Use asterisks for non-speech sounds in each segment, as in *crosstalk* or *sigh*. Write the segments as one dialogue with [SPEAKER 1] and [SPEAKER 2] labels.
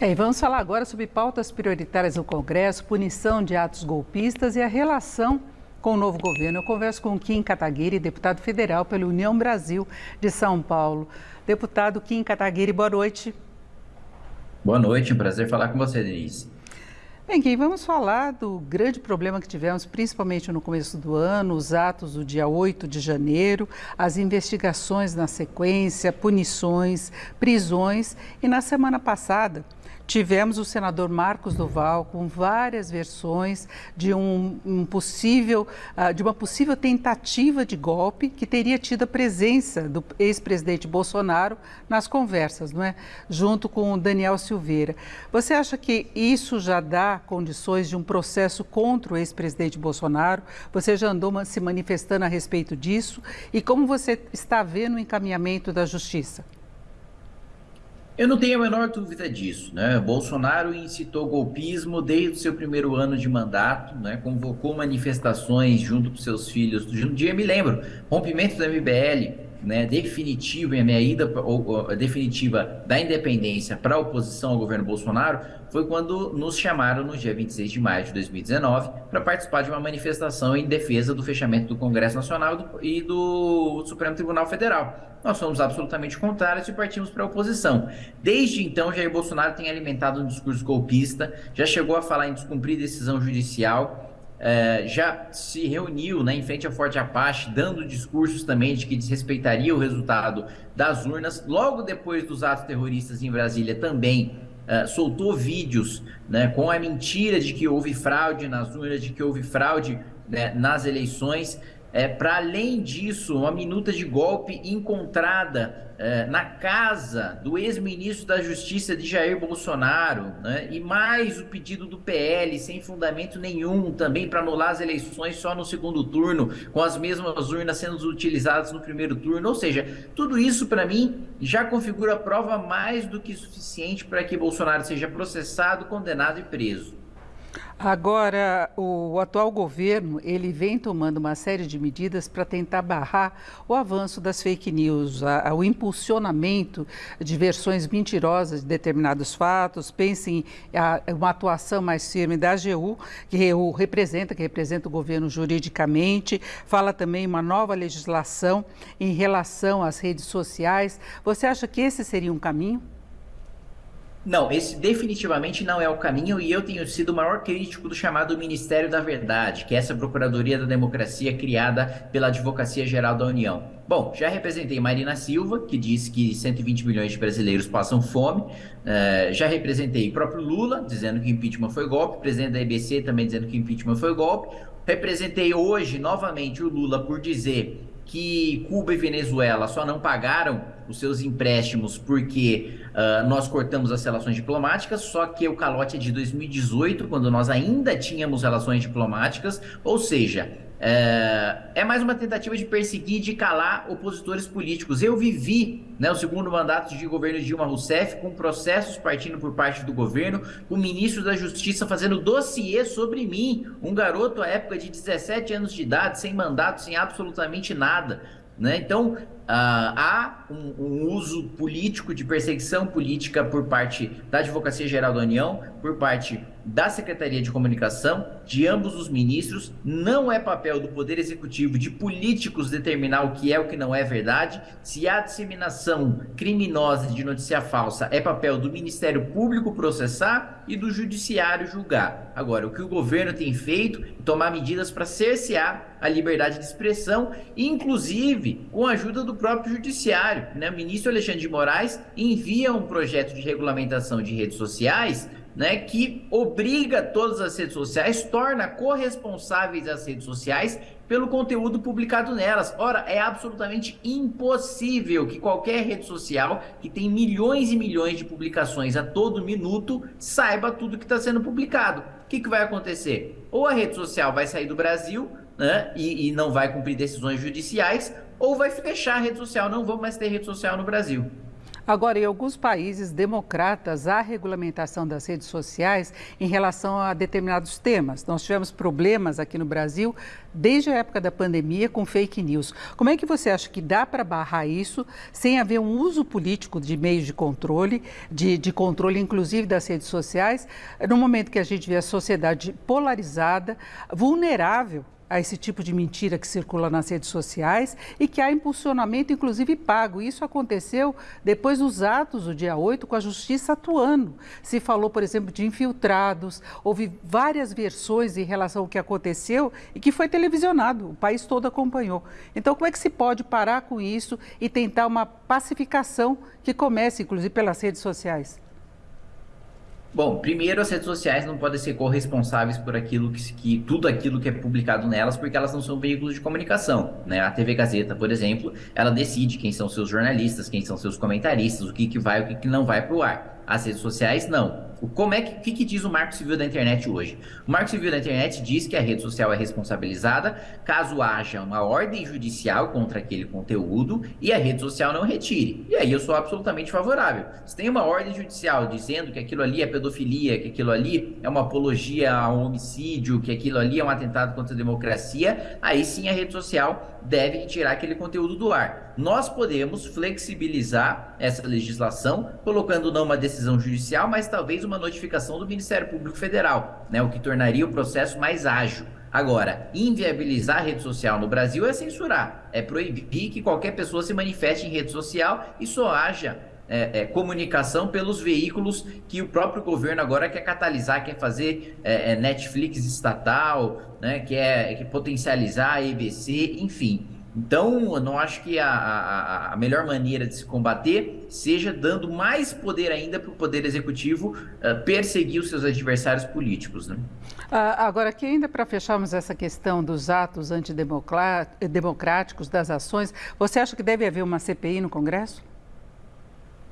[SPEAKER 1] É, e vamos falar agora sobre pautas prioritárias no Congresso, punição de atos golpistas e a relação com o novo governo. Eu converso com Kim Kataguiri, deputado federal pela União Brasil de São Paulo. Deputado Kim Kataguiri, boa noite.
[SPEAKER 2] Boa noite, um prazer falar com você, Denise.
[SPEAKER 1] Bem, Kim, vamos falar do grande problema que tivemos, principalmente no começo do ano, os atos do dia 8 de janeiro, as investigações na sequência, punições, prisões e na semana passada Tivemos o senador Marcos Duval com várias versões de um, um possível, uh, de uma possível tentativa de golpe que teria tido a presença do ex-presidente Bolsonaro nas conversas, não é? Junto com o Daniel Silveira. Você acha que isso já dá condições de um processo contra o ex-presidente Bolsonaro? Você já andou se manifestando a respeito disso? E como você está vendo o encaminhamento da justiça?
[SPEAKER 2] Eu não tenho a menor dúvida disso. Né? Bolsonaro incitou golpismo desde o seu primeiro ano de mandato, né? convocou manifestações junto com seus filhos. Um dia me lembro, rompimento do MBL, né, definitiva em a minha ida ou, ou, definitiva da independência para a oposição ao governo Bolsonaro foi quando nos chamaram no dia 26 de maio de 2019 para participar de uma manifestação em defesa do fechamento do Congresso Nacional e do Supremo Tribunal Federal. Nós fomos absolutamente contrários e partimos para a oposição. Desde então, Jair Bolsonaro tem alimentado um discurso golpista, já chegou a falar em descumprir decisão judicial é, já se reuniu né, em frente à Forte Apache, dando discursos também de que desrespeitaria o resultado das urnas. Logo depois dos atos terroristas em Brasília, também é, soltou vídeos né, com a mentira de que houve fraude nas urnas, de que houve fraude né, nas eleições. É, Para além disso, uma minuta de golpe encontrada é, na casa do ex-ministro da Justiça de Jair Bolsonaro, né? e mais o pedido do PL, sem fundamento nenhum, também para anular as eleições só no segundo turno, com as mesmas urnas sendo utilizadas no primeiro turno. Ou seja, tudo isso, para mim, já configura prova mais do que suficiente para que Bolsonaro seja processado, condenado e preso.
[SPEAKER 1] Agora, o atual governo, ele vem tomando uma série de medidas para tentar barrar o avanço das fake news, a, a, o impulsionamento de versões mentirosas de determinados fatos. Pensem em uma atuação mais firme da AGU, que o representa, que representa o governo juridicamente. Fala também uma nova legislação em relação às redes sociais. Você acha que esse seria um caminho?
[SPEAKER 2] Não, esse definitivamente não é o caminho e eu tenho sido o maior crítico do chamado Ministério da Verdade, que é essa Procuradoria da Democracia criada pela Advocacia Geral da União. Bom, já representei Marina Silva, que diz que 120 milhões de brasileiros passam fome. Uh, já representei o próprio Lula, dizendo que impeachment foi golpe. O presidente da EBC também dizendo que impeachment foi golpe. Representei hoje, novamente, o Lula por dizer que Cuba e Venezuela só não pagaram os seus empréstimos porque uh, nós cortamos as relações diplomáticas, só que o calote é de 2018, quando nós ainda tínhamos relações diplomáticas, ou seja, é, é, mais uma tentativa de perseguir de calar opositores políticos. Eu vivi né, o segundo mandato de governo de Dilma Rousseff com processos partindo por parte do governo, com o ministro da Justiça fazendo dossiê sobre mim, um garoto à época de 17 anos de idade, sem mandato, sem absolutamente nada. Né? Então, uh, há um, um, uso político de perseguição política por parte da Advocacia Geral da União, por parte da Secretaria de Comunicação, de ambos os ministros. Não é papel do Poder Executivo de políticos determinar o que é o que não é verdade. Se há disseminação criminosa de notícia falsa, é papel do Ministério Público processar e do Judiciário julgar. Agora, o que o governo tem feito é tomar medidas para cercear a liberdade de expressão, inclusive com a ajuda do próprio Judiciário. Né? O ministro Alexandre de Moraes envia um projeto de regulamentação de redes sociais né, que obriga todas as redes sociais, torna corresponsáveis as redes sociais pelo conteúdo publicado nelas. Ora, é absolutamente impossível que qualquer rede social que tem milhões e milhões de publicações a todo minuto saiba tudo que está sendo publicado. O que, que vai acontecer? Ou a rede social vai sair do Brasil né, e, e não vai cumprir decisões judiciais, ou vai fechar a rede social. Não vamos mais ter rede social no Brasil.
[SPEAKER 1] Agora, em alguns países democratas, há regulamentação das redes sociais em relação a determinados temas. Nós tivemos problemas aqui no Brasil desde a época da pandemia com fake news. Como é que você acha que dá para barrar isso sem haver um uso político de meios de controle, de, de controle inclusive das redes sociais, no momento que a gente vê a sociedade polarizada, vulnerável a esse tipo de mentira que circula nas redes sociais e que há impulsionamento, inclusive pago. Isso aconteceu depois dos atos do dia 8, com a justiça atuando. Se falou, por exemplo, de infiltrados, houve várias versões em relação ao que aconteceu e que foi televisionado, o país todo acompanhou. Então, como é que se pode parar com isso e tentar uma pacificação que comece, inclusive, pelas redes sociais?
[SPEAKER 2] Bom, primeiro as redes sociais não podem ser corresponsáveis por aquilo que, que, tudo aquilo que é publicado nelas, porque elas não são veículos de comunicação, né? A TV Gazeta, por exemplo, ela decide quem são seus jornalistas, quem são seus comentaristas, o que, que vai, o que, que não vai para o ar. As redes sociais não. Como é que, que, que, diz o Marco Civil da Internet hoje? O Marco Civil da Internet diz que a rede social é responsabilizada caso haja uma ordem judicial contra aquele conteúdo e a rede social não retire. E aí eu sou absolutamente favorável. Se tem uma ordem judicial dizendo que aquilo ali é pedofilia, que aquilo ali é uma apologia a um homicídio, que aquilo ali é um atentado contra a democracia, aí sim a rede social deve tirar aquele conteúdo do ar. Nós podemos flexibilizar essa legislação colocando não uma decisão judicial, mas talvez uma notificação do Ministério Público Federal, né, o que tornaria o processo mais ágil. Agora, inviabilizar a rede social no Brasil é censurar, é proibir que qualquer pessoa se manifeste em rede social e só haja é, é, comunicação pelos veículos que o próprio governo agora quer catalisar, quer fazer é, é Netflix estatal, né, quer, quer potencializar a EBC, enfim. Então, eu não acho que a, a, a, melhor maneira de se combater seja dando mais poder ainda para o Poder Executivo uh, perseguir os seus adversários políticos. Né?
[SPEAKER 1] Uh, agora, aqui ainda para fecharmos essa questão dos atos antidemocráticos, das ações, você acha que deve haver uma CPI no Congresso?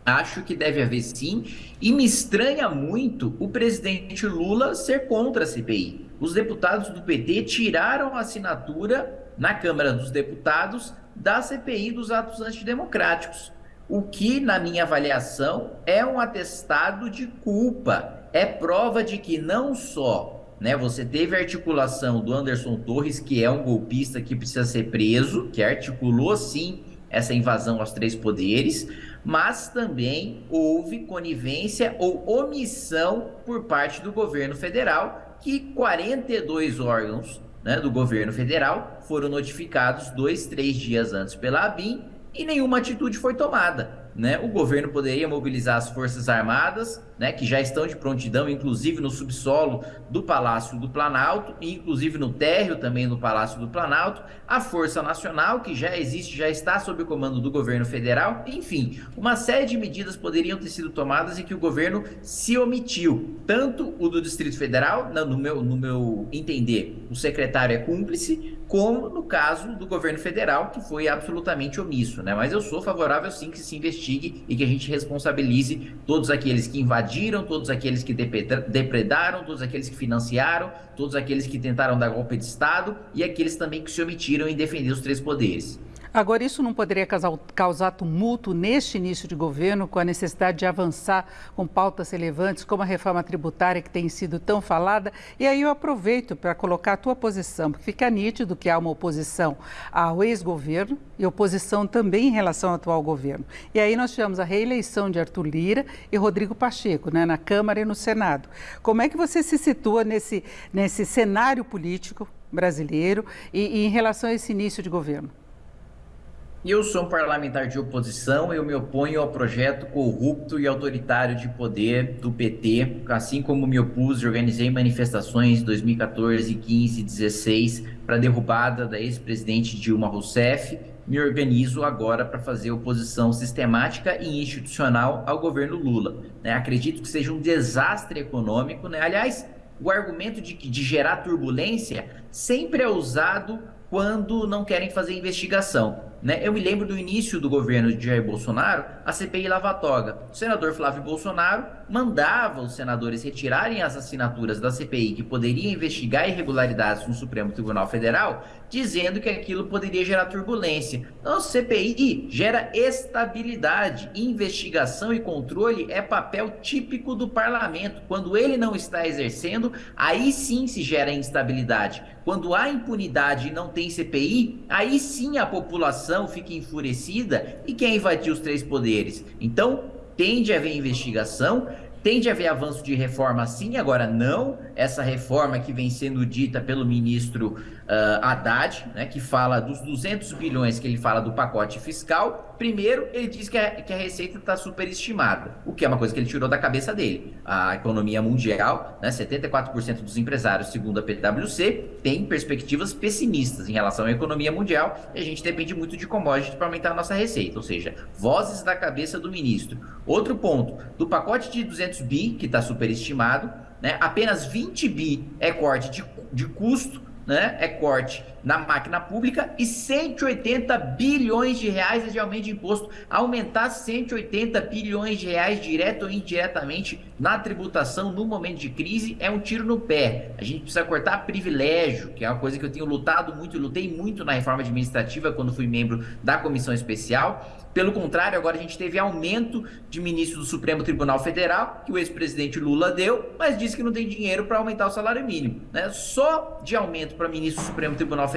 [SPEAKER 2] Acho que deve haver sim, e me estranha muito o presidente Lula ser contra a CPI. Os deputados do PT tiraram a assinatura na Câmara dos Deputados da CPI dos atos antidemocráticos. O que, na minha avaliação, é um atestado de culpa. É prova de que não só né, você teve a articulação do Anderson Torres, que é um golpista que precisa ser preso, que articulou sim essa invasão aos três poderes, mas também houve conivência ou omissão por parte do governo federal, que 42 órgãos né, do governo federal foram notificados dois, três dias antes pela ABIN e nenhuma atitude foi tomada né, o governo poderia mobilizar as Forças Armadas, né, que já estão de prontidão, inclusive no subsolo do Palácio do Planalto, e inclusive no térreo também do Palácio do Planalto, a Força Nacional, que já existe, já está sob o comando do governo federal, enfim, uma série de medidas poderiam ter sido tomadas e que o governo se omitiu. Tanto o do Distrito Federal, no meu, no meu entender, o secretário é cúmplice, como no caso do governo federal, que foi absolutamente omisso, né? Mas eu sou favorável sim que se investigue e que a gente responsabilize todos aqueles que invadiram, todos aqueles que depredaram, todos aqueles que financiaram, todos aqueles que tentaram dar golpe de Estado e aqueles também que se omitiram em defender os três poderes.
[SPEAKER 1] Agora, isso não poderia causar, tumulto neste início de governo, com a necessidade de avançar com pautas relevantes, como a reforma tributária que tem sido tão falada? E aí eu aproveito para colocar a tua posição, porque fica nítido que há uma oposição ao ex-governo e oposição também em relação ao atual governo. E aí nós tivemos a reeleição de Arthur Lira e Rodrigo Pacheco, né, na Câmara e no Senado. Como é que você se situa nesse, nesse cenário político brasileiro e, e em relação a esse início de governo?
[SPEAKER 2] Eu sou um parlamentar de oposição, eu me oponho ao projeto corrupto e autoritário de poder do PT, assim como me opus e organizei manifestações em 2014, 15 e 16 para a derrubada da ex-presidente Dilma Rousseff, me organizo agora para fazer oposição sistemática e institucional ao governo Lula. Né? Acredito que seja um desastre econômico. Né? Aliás, o argumento de, de gerar turbulência sempre é usado quando não querem fazer investigação. Né? Eu me lembro do início do governo de Jair Bolsonaro, a CPI Lava Toga. O senador Flávio Bolsonaro mandava os senadores retirarem as assinaturas da CPI que poderia investigar irregularidades no Supremo Tribunal Federal, dizendo que aquilo poderia gerar turbulência. Então, a CPI gera estabilidade. Investigação e controle é papel típico do parlamento. Quando ele não está exercendo, aí sim se gera instabilidade. Quando há impunidade e não tem CPI, aí sim a população fica enfurecida e quer invadir os três poderes. Então, tende a haver investigação, tende a haver avanço de reforma sim, agora não essa reforma que vem sendo dita pelo ministro uh, Haddad, né, que fala dos 200 bilhões que ele fala do pacote fiscal. Primeiro, ele diz que a, que a receita está superestimada, o que é uma coisa que ele tirou da cabeça dele. A economia mundial, né, 74% dos empresários, segundo a PwC, tem perspectivas pessimistas em relação à economia mundial e a gente depende muito de commodities para aumentar a nossa receita, ou seja, vozes da cabeça do ministro. Outro ponto, do pacote de 200 bi, que está superestimado, né, apenas 20 bi é corte de, de custo né, é corte na máquina pública e 180 bilhões de reais de aumento de imposto. Aumentar 180 bilhões de reais direto ou indiretamente na tributação no momento de crise é um tiro no pé. A gente precisa cortar privilégio, que é uma coisa que eu tenho lutado muito, lutei muito na reforma administrativa quando fui membro da comissão especial. Pelo contrário, agora a gente teve aumento de ministro do Supremo Tribunal Federal, que o ex-presidente Lula deu, mas disse que não tem dinheiro para aumentar o salário mínimo. Né? Só de aumento para ministro do Supremo Tribunal Federal,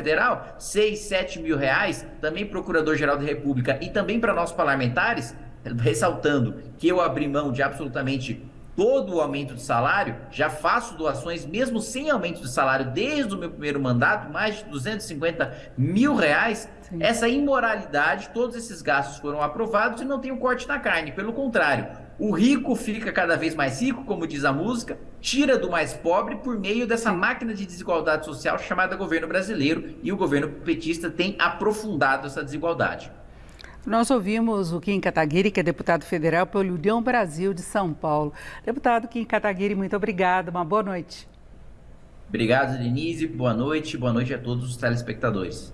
[SPEAKER 2] 6, 7 mil reais, também Procurador-Geral da República e também para nossos parlamentares, *laughs* ressaltando que eu abri mão de absolutamente todo o aumento de salário, já faço doações mesmo sem aumento de salário desde o meu primeiro mandato, mais de 250 mil reais. Sim. Essa imoralidade, todos esses gastos foram aprovados e não tem um corte na carne. Pelo contrário, o rico fica cada vez mais rico, como diz a música, tira do mais pobre por meio dessa máquina de desigualdade social chamada governo brasileiro e o governo petista tem aprofundado essa desigualdade.
[SPEAKER 1] Nós ouvimos o Kim Kataguiri, que é deputado federal pelo União Brasil de São Paulo. Deputado Kim Kataguiri, muito obrigado. Uma boa noite.
[SPEAKER 2] Obrigado, Denise. Boa noite. Boa noite a todos os telespectadores.